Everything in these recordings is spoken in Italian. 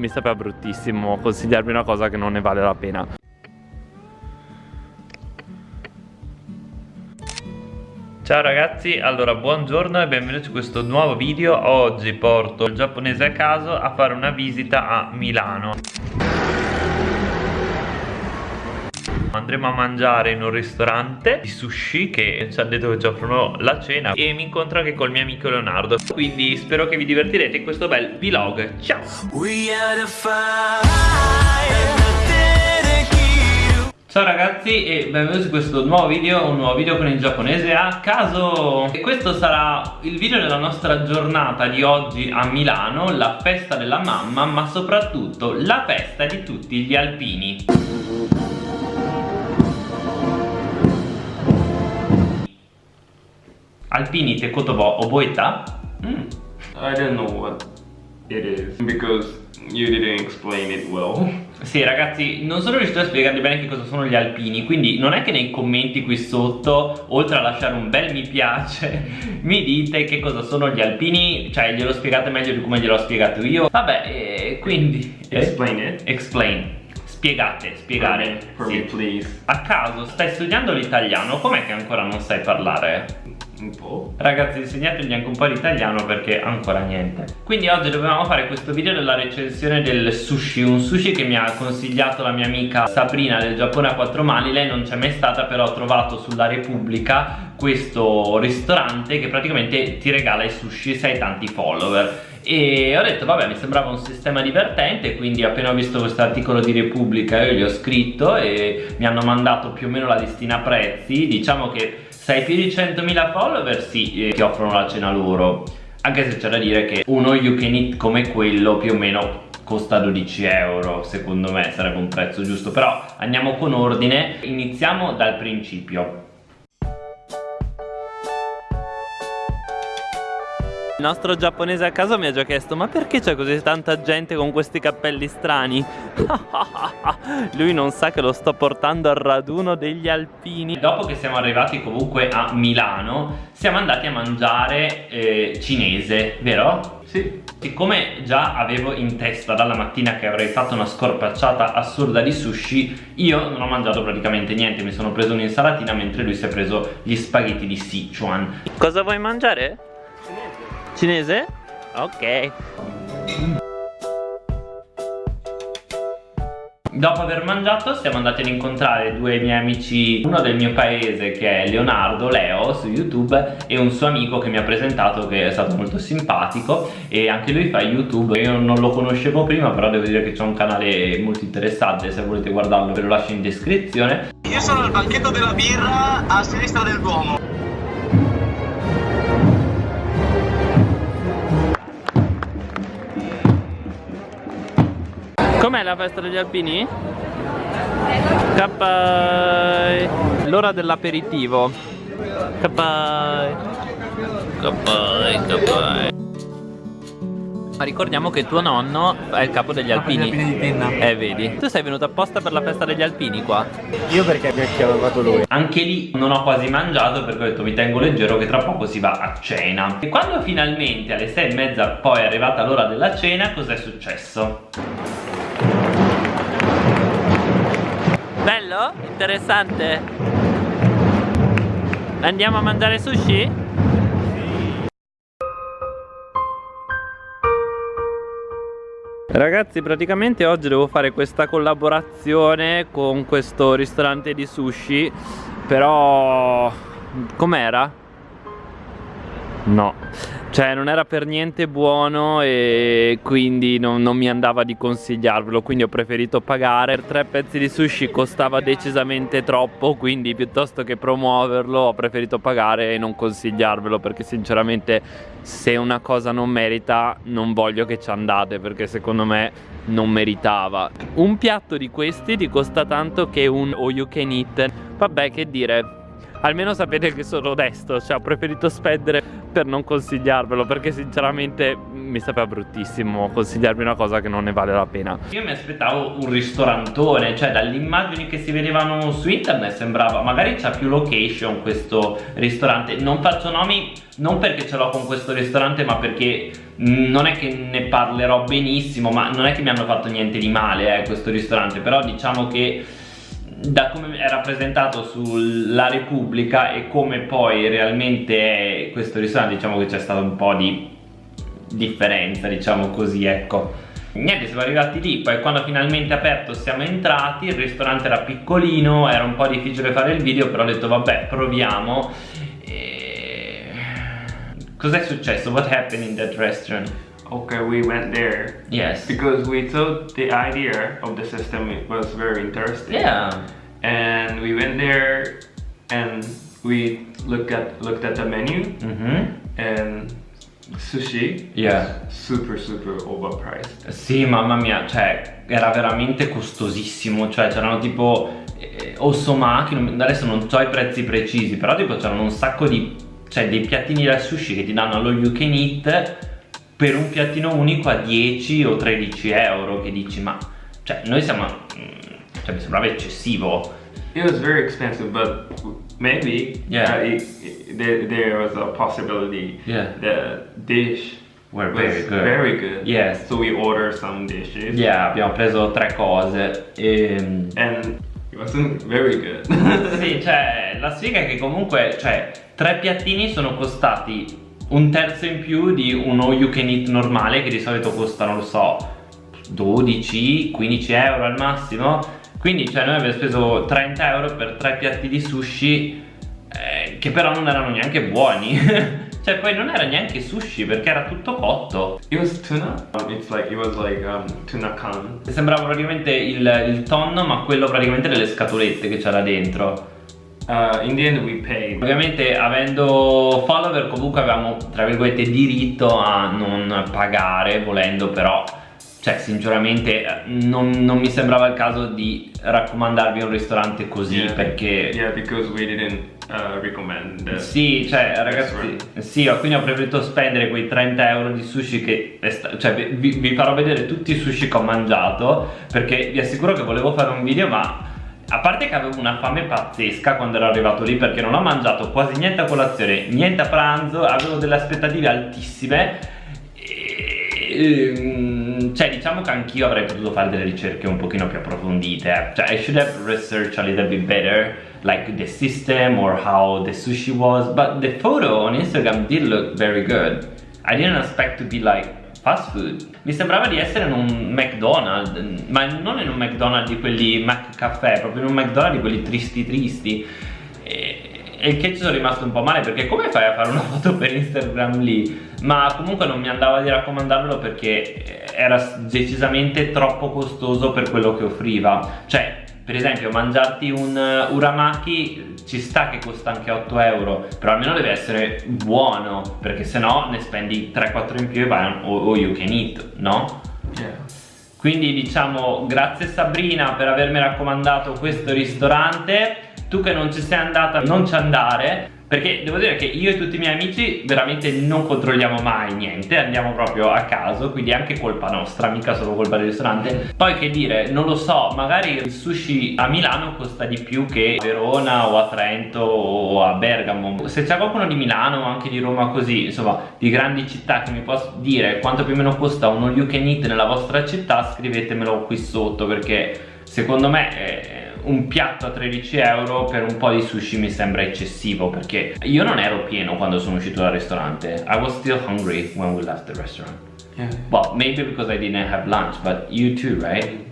mi sapeva bruttissimo consigliarvi una cosa che non ne vale la pena. Ciao ragazzi, allora buongiorno e benvenuti in questo nuovo video. Oggi porto il giapponese a caso a fare una visita a Milano Andremo a mangiare in un ristorante di sushi che ci hanno detto che ci offrono la cena E mi incontro anche col mio amico Leonardo. Quindi spero che vi divertirete in questo bel vlog. Ciao! Ciao ragazzi e benvenuti in questo nuovo video, un nuovo video con il giapponese a caso. E questo sarà il video della nostra giornata di oggi a Milano La festa della mamma ma soprattutto la festa di tutti gli alpini Alpini te kotoba oboeta? Mm. I don't know what it is because you didn't explain it well. Sì ragazzi, non sono riuscito a spiegarvi bene che cosa sono gli alpini Quindi non è che nei commenti qui sotto, oltre a lasciare un bel mi piace Mi dite che cosa sono gli alpini Cioè glielo spiegate meglio di come glielo ho spiegato io. Vabbè, eh, quindi Explain it. Explain. Spiegate, spiegare. For me, for me please. A caso, stai studiando l'italiano, com'è che ancora non sai parlare? Un po'. Ragazzi insegnategli anche un po' l'italiano perché ancora niente. Quindi oggi dovevamo fare questo video della recensione del sushi Un sushi che mi ha consigliato la mia amica Sabrina del Giappone a quattro mani. Lei non c'è mai stata però ho trovato sulla Repubblica questo ristorante che praticamente ti regala i sushi se hai tanti follower. E ho detto vabbè mi sembrava un sistema divertente quindi appena ho visto questo articolo di Repubblica io gli ho scritto e mi hanno mandato più o meno la listina prezzi. Diciamo che se hai più di 100.000 follower sì, eh, ti offrono la cena loro. Anche se c'è da dire che uno you can eat come quello più o meno costa 12 euro secondo me sarebbe un prezzo giusto. Però andiamo con ordine. Iniziamo dal principio Il nostro giapponese a caso mi ha già chiesto Ma perché c'è così tanta gente con questi cappelli strani? Lui non sa che lo sto portando al raduno degli alpini Dopo che siamo arrivati comunque a Milano Siamo andati a mangiare eh, cinese, vero? Sì Siccome già avevo in testa dalla mattina che avrei fatto una scorpacciata assurda di sushi Io non ho mangiato praticamente niente Mi sono preso un'insalatina mentre lui si è preso gli spaghetti di Sichuan Cosa vuoi mangiare? Cinese? Ok. Dopo aver mangiato siamo andati ad incontrare due miei amici Uno del mio paese che è Leonardo Leo su YouTube E un suo amico che mi ha presentato che è stato molto simpatico E anche lui fa YouTube. Io non lo conoscevo prima però devo dire che c'è un canale molto interessante Se volete guardarlo ve lo lascio in descrizione. Io sono al banchetto della birra a sinistra del Duomo Com'è la festa degli alpini? Kappai L'ora dell'aperitivo Kappai Kappai Kappai ma ricordiamo che tuo nonno è il capo degli alpini. alpini di Penna. Eh, vedi. Tu sei venuto apposta per la festa degli alpini qua? Io perché mi ha chiamato lui. Anche lì non ho quasi mangiato perché ho detto mi tengo leggero che tra poco si va a cena. E quando finalmente alle sei e mezza poi è arrivata l'ora della cena, cos'è successo? Bello? Interessante? Andiamo a mangiare sushi? Ragazzi praticamente oggi devo fare questa collaborazione con questo ristorante di sushi Però com'era? No cioè non era per niente buono e quindi non, non, mi andava di consigliarvelo Quindi ho preferito pagare. Per tre pezzi di sushi costava decisamente troppo Quindi piuttosto che promuoverlo ho preferito pagare e non consigliarvelo Perché sinceramente se una cosa non merita non voglio che ci andate Perché secondo me non meritava. Un piatto di questi ti costa tanto che un all you can eat. Vabbè che dire almeno sapete che sono onesto Cioè ho preferito spendere per non consigliarvelo Perché sinceramente mi sapeva bruttissimo consigliarvi una cosa che non ne vale la pena. Io mi aspettavo un ristorantone Cioè dalle immagini che si vedevano su internet sembrava Magari c'ha più location questo ristorante. Non faccio nomi non perché ce l'ho con questo ristorante ma perché non è che ne parlerò benissimo ma non è che mi hanno fatto niente di male eh, questo ristorante. Però diciamo che da come è rappresentato sulla Repubblica e come poi realmente è questo ristorante diciamo che c'è stato un po' di differenza diciamo così ecco Niente siamo arrivati lì poi quando finalmente aperto siamo entrati il ristorante era piccolino era un po' difficile fare il video però ho detto vabbè proviamo e... Cos'è successo? What happened in that restaurant? Okay, we went there. Yes. Because we thought the idea of the system was very interesting. Yeah. And we went there and we looked at looked at the menu mm -hmm. and sushi yeah. super super overpriced. Sì, mamma mia, cioè era veramente costosissimo, cioè c'erano tipo eh, osomaki, adesso non so i prezzi precisi, però tipo c'erano un sacco di cioè dei piattini da sushi che ti danno allo you can eat per un piattino unico a 10 o 13 euro che dici ma cioè noi siamo mm, cioè mi sembrava eccessivo. It was very expensive but maybe yeah. uh, it, it, there, there was a possibility. Yeah. the dish were very good. very good. Yes. So we ordered some dishes. Yeah abbiamo preso tre cose e... and it wasn't very good. Sì cioè la sfiga è che comunque cioè tre piattini sono costati un terzo in più di uno you can eat normale che di solito costa non lo so 12-15 euro al massimo. Quindi cioè noi abbiamo speso 30 euro per tre piatti di sushi eh, che però non erano neanche buoni. Cioè poi non era neanche sushi perché era tutto cotto. It was tuna? It's like it was like um, tuna can. Sembrava praticamente il, il tonno ma quello praticamente delle scatolette che c'era dentro Uh, in the end we paid Ovviamente avendo follower comunque avevamo tra virgolette diritto a non pagare volendo però cioè sinceramente non, non, mi sembrava il caso di raccomandarvi un ristorante così yeah, perché yeah because we didn't uh, recommend sì cioè ragazzi sì quindi ho preferito spendere quei 30 euro di sushi che cioè vi, vi farò vedere tutti i sushi che ho mangiato perché vi assicuro che volevo fare un video ma a parte che avevo una fame pazzesca quando ero arrivato lì perché non ho mangiato quasi niente a colazione, niente a pranzo, avevo delle aspettative altissime ehm, cioè diciamo che anch'io avrei potuto fare delle ricerche un pochino più approfondite eh. cioè I should have researched a little bit better like the system or how the sushi was but the photo on Instagram did look very good I didn't expect to be like fast food. Mi sembrava di essere in un McDonald's ma non in un McDonald's di quelli McCaffè proprio in un McDonald's di quelli tristi tristi. E, e che ci sono rimasto un po' male perché come fai a fare una foto per Instagram lì? Ma comunque non mi andava di raccomandarvelo perché era decisamente troppo costoso per quello che offriva. Cioè per esempio mangiarti un uh, uramaki ci sta che costa anche 8 euro però almeno deve essere buono perché se no ne spendi 3-4 in più e vai o, o you can eat no? Yeah. quindi diciamo grazie Sabrina per avermi raccomandato questo ristorante tu che non ci sei andata non ci andare perché devo dire che io e tutti i miei amici veramente non controlliamo mai niente andiamo proprio a caso quindi è anche colpa nostra mica solo colpa del ristorante. Poi che dire non lo so magari il sushi a Milano costa di più che a Verona o a Trento o a Bergamo. Se c'è qualcuno di Milano o anche di Roma così insomma di grandi città che mi può dire quanto più o meno costa uno you can eat nella vostra città scrivetemelo qui sotto perché secondo me è un piatto a 13 euro per un po' di sushi mi sembra eccessivo perché io non ero pieno quando sono uscito dal ristorante I was still hungry when we left the restaurant yeah. well maybe because I didn't have lunch but you too right?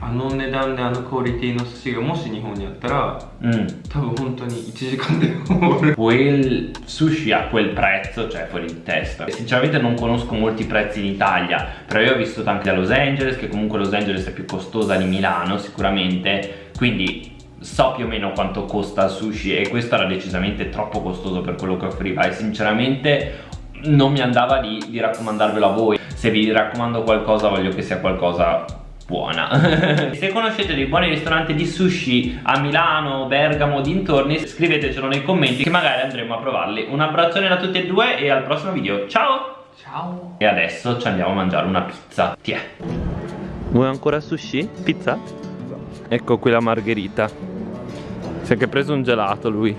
あの値段であのクオリティの寿司がもし日本にあったら、うん、多分本当に1時間で終わる quel sushi a quel prezzo cioè fuori di testa sinceramente non conosco molti prezzi in Italia però io ho vissuto anche a Los Angeles che comunque Los Angeles è più costosa di Milano sicuramente quindi so più o meno quanto costa il sushi e questo era decisamente troppo costoso per quello che offriva e sinceramente non mi andava di, di raccomandarvelo a voi se vi raccomando qualcosa voglio che sia qualcosa buona. Se conoscete dei buoni ristoranti di sushi a Milano, Bergamo, dintorni Scrivetecelo nei commenti che magari andremo a provarli. Un abbraccione da tutti e due e al prossimo video. Ciao! Ciao. E adesso ci andiamo a mangiare una pizza. Tiè. Vuoi ancora sushi? Pizza? Ecco qui la margherita. Si è anche preso un gelato lui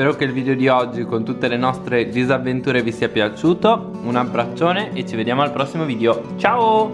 Spero che il video di oggi con tutte le nostre disavventure vi sia piaciuto Un abbraccione e ci vediamo al prossimo video Ciao!